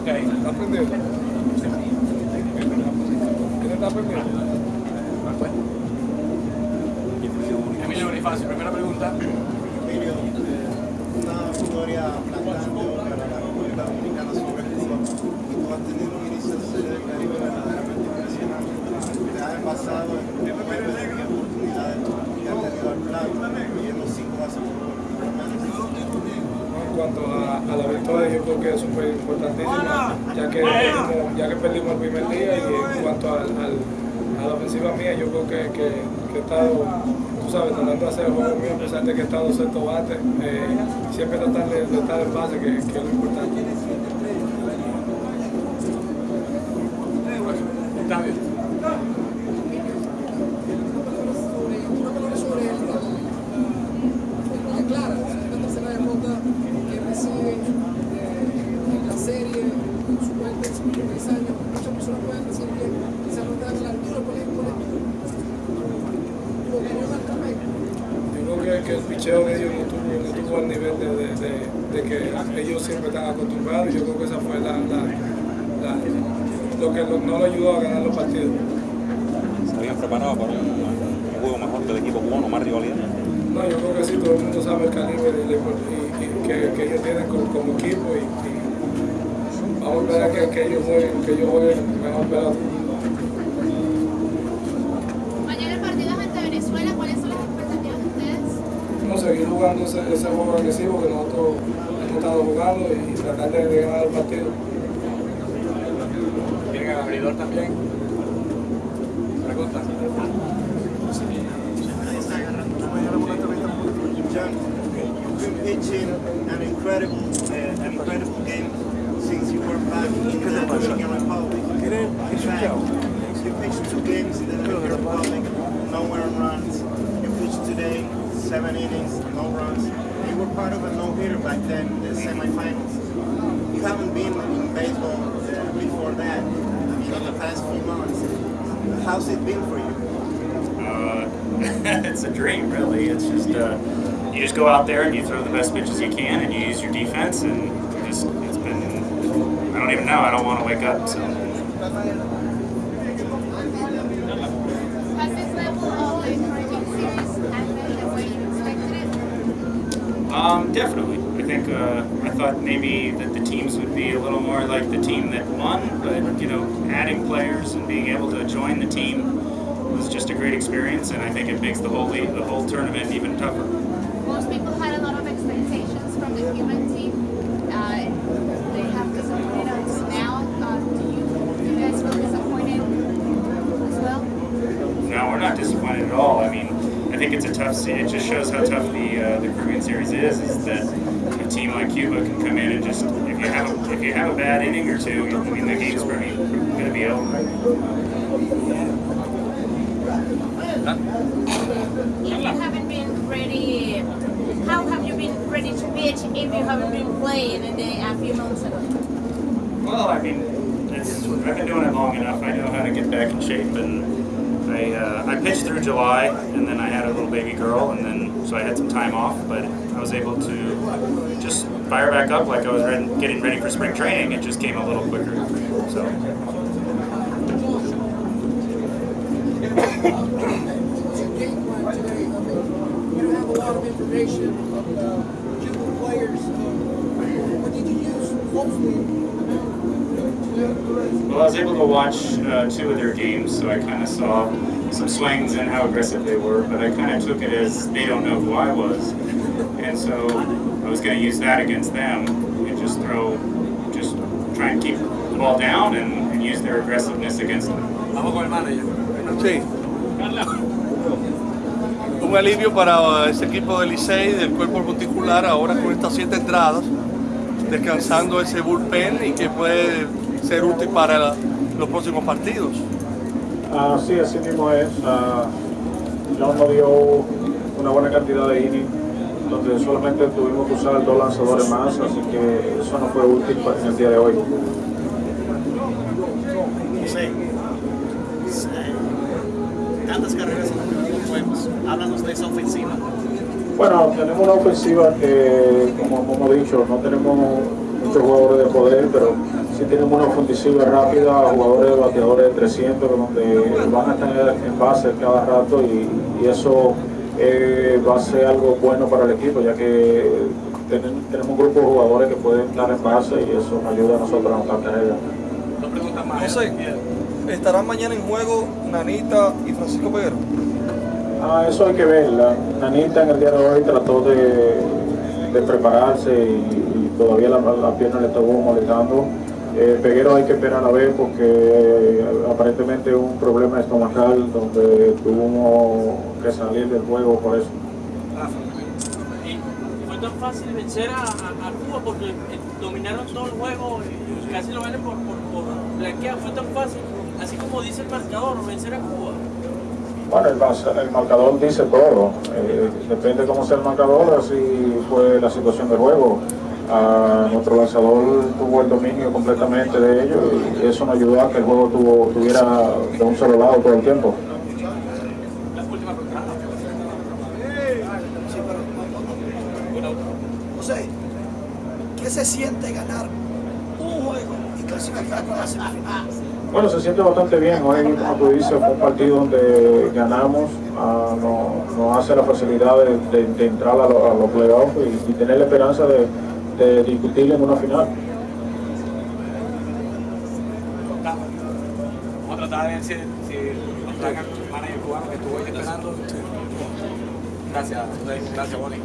Ok. ¿Está aprendiendo? ¿Quién está aprendiendo? Emilio Bonifacio, primera pregunta. Emilio, una historia plantando para la República Dominicana sobre Cuba tú has tenido un inicio del Caribe verdaderamente impresionante. Te has envasado en momentos cuanto a, a la victoria, yo creo que es súper importantísima, ya que, perdimos, ya que perdimos el primer día y en cuanto al, al, a la ofensiva mía, yo creo que, que, he estado, tú sabes, tratando de hacer el juego mío, a pesar de que he estado cerca bate, eh, siempre tratar de, estar en base, que, que es lo importante. Octavio. clara, de 53 años. Muchas personas pueden decir que quizás no a la altura tu opinión al respecto. Yo creo que, que el picheo de ellos no tuvo, no tuvo el nivel de, de, de, de que ellos siempre están acostumbrados y yo creo que esa fue la, la, la lo que lo- no lo ayudó a ganar los partidos. ¿Se habían preparado para un, un juego mejor del equipo cubano, más rivalidad? No, yo creo que sí, todo el mundo sabe el calibre y, la import- y- y que, que ellos tienen como, como equipo y, y vamos a esperar que, que ellos jueguen, que ellos jueguen mejor pelota. Mañana el partido es ante Venezuela. ¿Cuáles son las expectativas de ustedes? No, seguir jugando ese, ese juego agresivo que nosotros hemos estado jugando y tratar de, de ganar el partido. Tienen al abridor también. Pregunta. John, you've been pitching an incredible, uh, an incredible game since you were back in the Dominican Republic. In fact, you pitched two games in the Dominican Republic, no runs. You pitched today, seven innings, no runs. You were part of a no-hitter back then the semifinals. You haven't been in baseball uh, before that, in the past few months. How's it been for you? Uh, it's a dream, really. It's just uh, you just go out there and you throw the best pitches you can, and you use your defense, and just it's been. I don't even know. I don't want to wake up. So Has this level of the encouraging series happened the way you expected it? um, definitely, I think uh, I thought maybe that the teams would be a little more like the team that won, but you know, adding players and being able to join the team was just a great experience, and I think it makes the whole league, the whole tournament even tougher. Most people had a lot of expectations from the Cuban team. Uh, they have disappointed us now. Uh, do you, do you guys feel disappointed as well? No, we're not disappointed at all. I mean, I think it's a tough. se- It just shows how tough the uh, the Caribbean Series is. Is that a team like Cuba can come in and just if you have a, if you have a bad inning or two, I mean the game's pretty going to be over. If you haven't been ready, how have you been ready to pitch if you haven't been playing in the, a few months ago? Well, I mean, I've been doing it long enough. I know how to get back in shape, and I uh, I pitched through July, and then I had a little baby girl, and then so I had some time off, but I was able to just fire back up like I was ready, getting ready for spring training. It just came a little quicker. So. You have a lot of information of uh, Cuban players. Uh, what did you use? Hopefully, Well, I was able to watch uh, two of their games, so I kind of saw some swings and how aggressive they were, but I kind of took it as they don't know who I was. And so I was going to use that against them and just throw, just try and keep the ball down and, and use their aggressiveness against them. Vamos con el manager. Sí. Un alivio para ese equipo del Licey, del cuerpo particular, ahora con estas siete entradas, descansando ese bullpen y que puede ser útil para la- los próximos partidos. Ah, sí, así mismo es. Ah, John nos dio una buena cantidad de innings, donde solamente tuvimos que usar dos lanzadores más, así que eso no fue útil para en el día de hoy. José, eh, tantas carreras en los juegos. Háblanos de esa ofensiva. Bueno, tenemos una ofensiva que, como hemos dicho, no tenemos muchos jugadores de poder, pero sí tienen una ofensiva rápida, jugadores bateadores de 300, donde van a estar en base cada rato y, y eso eh, va a ser algo bueno para el equipo, ya que ten- tenemos un grupo de jugadores que pueden estar en base y eso nos ayuda a nosotros a preguntas más. José, ¿estarán mañana en juego Nanita y Francisco Peguero? Ah, eso hay que verla. Nanita en el día de hoy trató de, de prepararse y, y todavía la, la pierna le estuvo molestando. Eh, Peguero hay que esperar a ver porque eh, aparentemente hubo un problema estomacal donde tuvo que salir del juego por eso. Y fue tan fácil vencer a, a- a Cuba porque eh, dominaron todo el juego y casi lo ganan por, por, por blanquear. Fue tan fácil, así como dice el marcador, vencer a Cuba. Bueno, el marcador dice todo. Eh, depende cómo sea el marcador, así fue la situación del juego. Ah, nuestro lanzador tuvo el dominio completamente de ellos y eso nos ayudó a que el juego tuvo, tuviera de un solo lado todo el tiempo. José, ¿qué se siente ganar un juego y clasificar para la semifinal? Bueno, se siente bastante bien. Hoy, como tú dices, fue un partido donde ganamos. ah, nos, nos hace la facilidad de, de- de entrar a, lo- a los playoffs y, y tener la esperanza de, de discutir en una final. Vamos a tratar de ver si, si nos traen al manager cubano que estuvo ahí esperando. Gracias. Gracias, Bonnie.